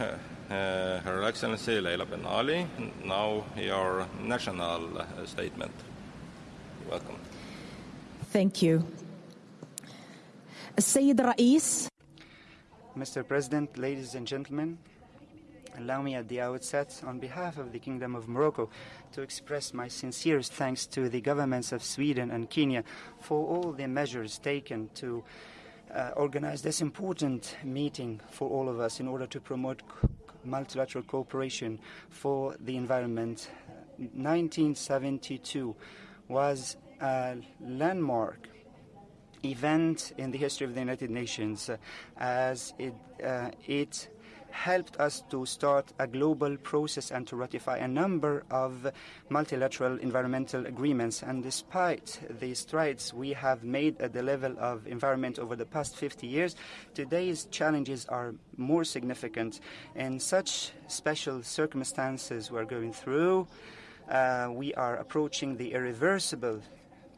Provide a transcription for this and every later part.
uh, Her Excellency Leila Benali, now your national uh, statement. Welcome. Thank you. Sayyid Rais. Mr. President, ladies and gentlemen, allow me at the outset, on behalf of the Kingdom of Morocco, to express my sincerest thanks to the governments of Sweden and Kenya for all the measures taken to uh, organize this important meeting for all of us in order to promote multilateral cooperation for the environment. 1972 was a landmark event in the history of the United Nations uh, as it, uh, it helped us to start a global process and to ratify a number of multilateral environmental agreements. And despite the strides we have made at the level of environment over the past 50 years, today's challenges are more significant. In such special circumstances we're going through, uh, we are approaching the irreversible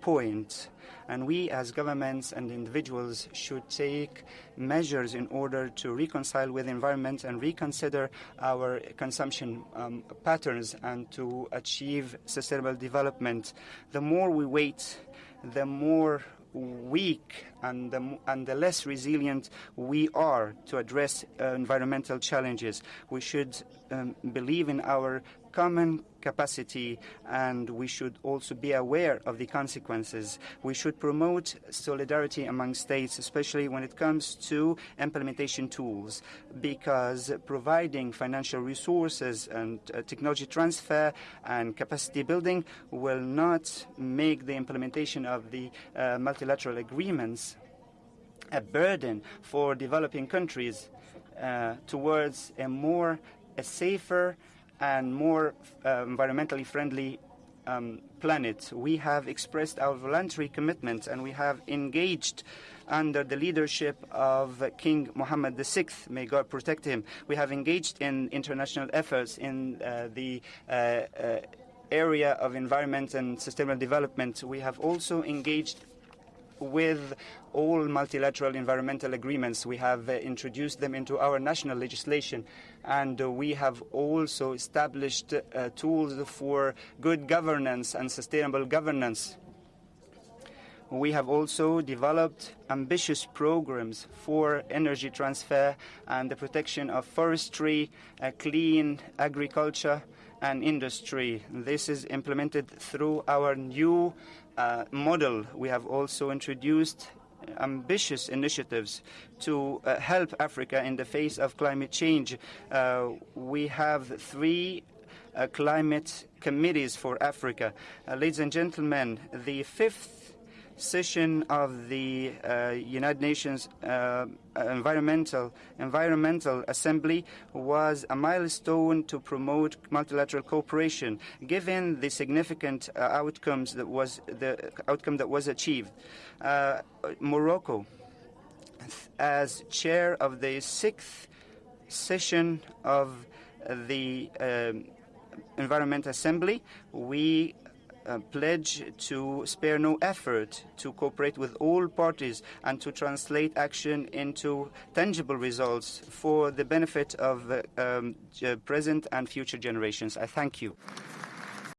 point. And we, as governments and individuals, should take measures in order to reconcile with the environment and reconsider our consumption um, patterns and to achieve sustainable development. The more we wait, the more weak and the, and the less resilient we are to address uh, environmental challenges. We should um, believe in our common capacity and we should also be aware of the consequences. We should promote solidarity among states, especially when it comes to implementation tools, because providing financial resources and uh, technology transfer and capacity building will not make the implementation of the uh, multilateral agreements a burden for developing countries uh, towards a more a safer and more uh, environmentally friendly um, planet. We have expressed our voluntary commitment and we have engaged under the leadership of King Mohammed VI, may God protect him. We have engaged in international efforts in uh, the uh, area of environment and sustainable development. We have also engaged with all multilateral environmental agreements. We have uh, introduced them into our national legislation, and uh, we have also established uh, tools for good governance and sustainable governance. We have also developed ambitious programs for energy transfer and the protection of forestry, uh, clean agriculture, and industry. This is implemented through our new uh, model. We have also introduced ambitious initiatives to uh, help Africa in the face of climate change. We have three climate committees for Africa. Ladies and gentlemen, the fifth session of the uh, United Nations uh, Environmental Environmental Assembly was a milestone to promote multilateral cooperation, given the significant uh, outcomes that was the outcome that was achieved. Uh, Morocco, as chair of the sixth session of the um, Environment Assembly, we pledge to spare no effort to cooperate with all parties and to translate action into tangible results for the benefit of um, present and future generations. I thank you.